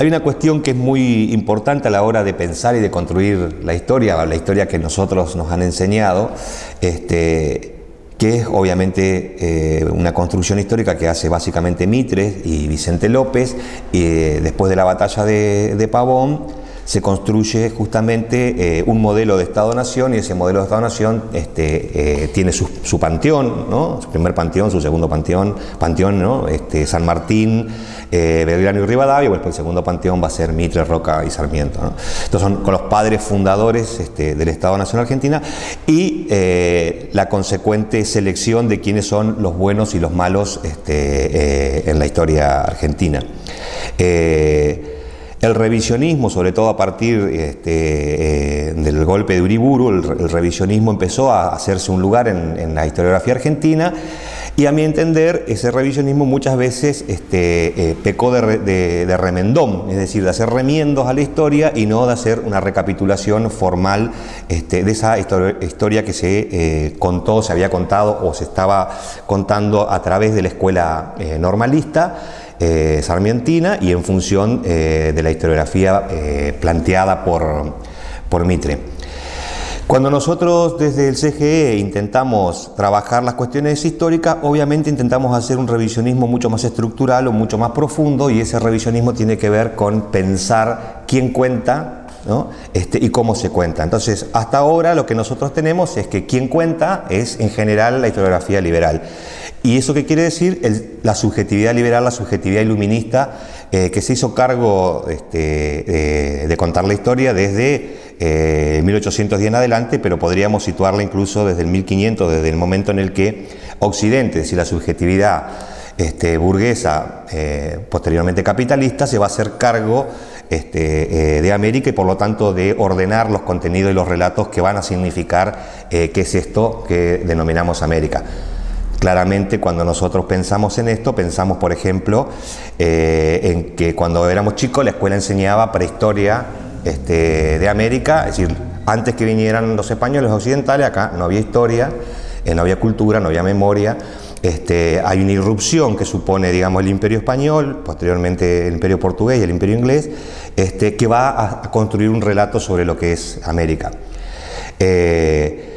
Hay una cuestión que es muy importante a la hora de pensar y de construir la historia, la historia que nosotros nos han enseñado, este, que es obviamente eh, una construcción histórica que hace básicamente Mitres y Vicente López, y después de la batalla de Pavón, se construye justamente eh, un modelo de Estado-Nación y ese modelo de Estado-Nación este, eh, tiene su, panteón, ¿no? su primer panteón, su segundo panteón, panteón ¿no? este, San Martín, eh, Belgrano y Rivadavia, después el segundo panteón va a ser Mitre, Roca y Sarmiento. ¿no? Estos son con los padres fundadores este, del Estado-Nación Argentina y la consecuente selección de quiénes son los buenos y los malos en la historia argentina. El revisionismo, sobre todo a partir este, eh, del golpe de Uriburu, el, revisionismo empezó a hacerse un lugar en, la historiografía argentina y a mi entender ese revisionismo muchas veces este, eh, pecó de, remendón, es decir, de hacer remiendos a la historia y no de hacer una recapitulación formal este, de esa historia que se eh, contó, se había contado o se estaba contando a través de la escuela normalista. Eh, sarmientina y en función eh, de la historiografía eh, planteada por, por Mitre. Cuando nosotros desde el CGE intentamos trabajar las cuestiones históricas, obviamente intentamos hacer un revisionismo mucho más estructural o mucho más profundo y ese revisionismo tiene que ver con pensar quién cuenta este, y cómo se cuenta. Entonces, hasta ahora lo que nosotros tenemos es que quien cuenta es en general la historiografía liberal. ¿Y eso qué quiere decir? la subjetividad liberal, la subjetividad iluminista, eh, que se hizo cargo este, de contar la historia desde 1810 eh, en adelante, pero podríamos situarla incluso desde el 1500, desde el momento en el que Occidente, si la subjetividad este, burguesa, eh, posteriormente capitalista, se va a hacer cargo este, de América y por lo tanto de ordenar los contenidos y los relatos que van a significar qué es esto que denominamos América. Claramente cuando nosotros pensamos en esto, pensamos por ejemplo eh, en que cuando éramos chicos la escuela enseñaba prehistoria este, de América, es decir, antes que vinieran los españoles occidentales, acá no había historia, eh, no había cultura, no había memoria, este, hay una irrupción que supone digamos, el imperio español, posteriormente el imperio portugués y el imperio inglés, este, que va a, construir un relato sobre lo que es América. Eh,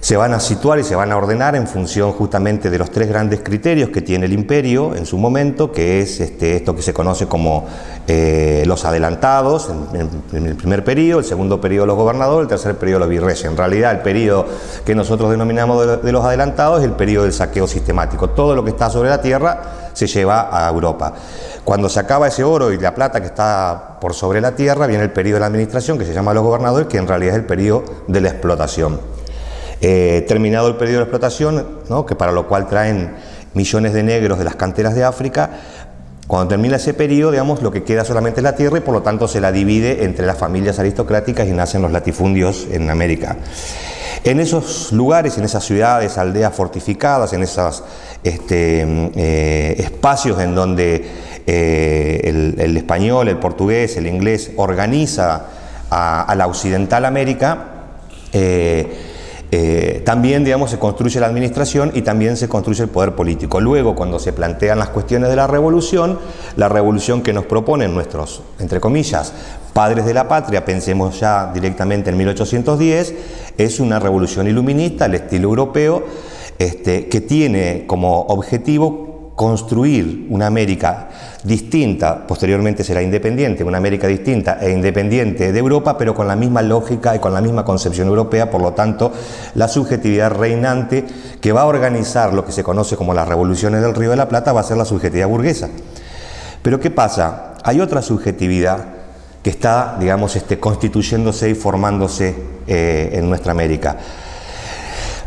se van a situar y se van a ordenar en función justamente de los tres grandes criterios que tiene el imperio en su momento, que es este, esto que se conoce como eh, los adelantados en, el primer periodo, el segundo periodo los gobernadores, el tercer periodo los virreyes. En realidad el periodo que nosotros denominamos de, los adelantados es el periodo del saqueo sistemático. Todo lo que está sobre la tierra se lleva a Europa. Cuando se acaba ese oro y la plata que está por sobre la tierra, viene el periodo de la administración que se llama los gobernadores, que en realidad es el periodo de la explotación. Eh, terminado el periodo de explotación, que para lo cual traen millones de negros de las canteras de África, cuando termina ese periodo, digamos, lo que queda solamente es la tierra y por lo tanto se la divide entre las familias aristocráticas y nacen los latifundios en América. En esos lugares, en esas ciudades, aldeas fortificadas, en esos este, eh, espacios en donde eh, el, español, el portugués, el inglés organiza a, la occidental América, también, digamos, se construye la administración y también se construye el poder político. Luego, cuando se plantean las cuestiones de la revolución, la revolución que nos proponen nuestros, entre comillas, padres de la patria, pensemos ya directamente en 1810, es una revolución iluminista al estilo europeo, este, que tiene como objetivo construir una América distinta, posteriormente será independiente, una América distinta e independiente de Europa, pero con la misma lógica y con la misma concepción europea, por lo tanto, la subjetividad reinante que va a organizar lo que se conoce como las revoluciones del Río de la Plata va a ser la subjetividad burguesa. Pero ¿qué pasa? Hay otra subjetividad que está, digamos, este, constituyéndose y formándose eh, en nuestra América.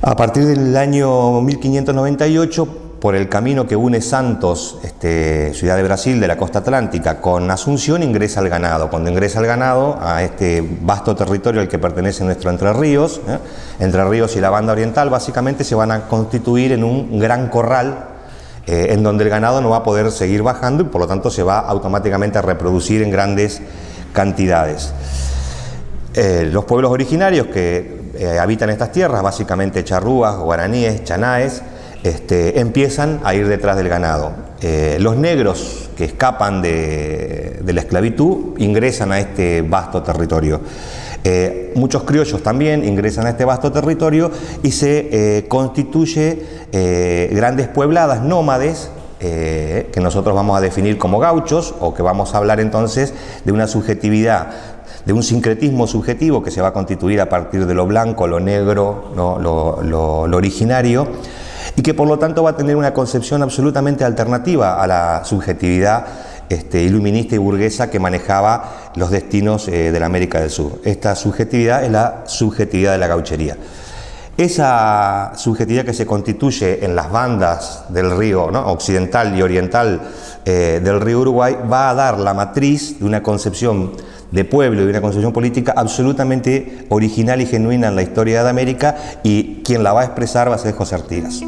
A partir del año 1598, por el camino que une Santos, este, ciudad de Brasil, de la costa atlántica, con Asunción, ingresa al ganado. Cuando ingresa al ganado, a este vasto territorio al que pertenece nuestro Entre Ríos, ¿eh? Entre Ríos y la banda oriental, básicamente se van a constituir en un gran corral eh, en donde el ganado no va a poder seguir bajando y por lo tanto se va automáticamente a reproducir en grandes cantidades. Eh, los pueblos originarios que habitan estas tierras, básicamente charrúas, guaraníes, chanaes, este, empiezan a ir detrás del ganado. Eh, los negros que escapan de, la esclavitud ingresan a este vasto territorio. Eh, muchos criollos también ingresan a este vasto territorio y se eh, constituye grandes puebladas nómades que nosotros vamos a definir como gauchos o que vamos a hablar entonces de una subjetividad de un sincretismo subjetivo que se va a constituir a partir de lo blanco, lo negro, lo originario, y que por lo tanto va a tener una concepción absolutamente alternativa a la subjetividad este, iluminista y burguesa que manejaba los destinos eh, de la América del Sur. Esta subjetividad es la subjetividad de la gauchería. Esa subjetividad que se constituye en las bandas del río occidental y oriental eh, del río Uruguay va a dar la matriz de una concepción de pueblo y de una concepción política absolutamente original y genuina en la historia de América y quien la va a expresar va a ser José Artigas.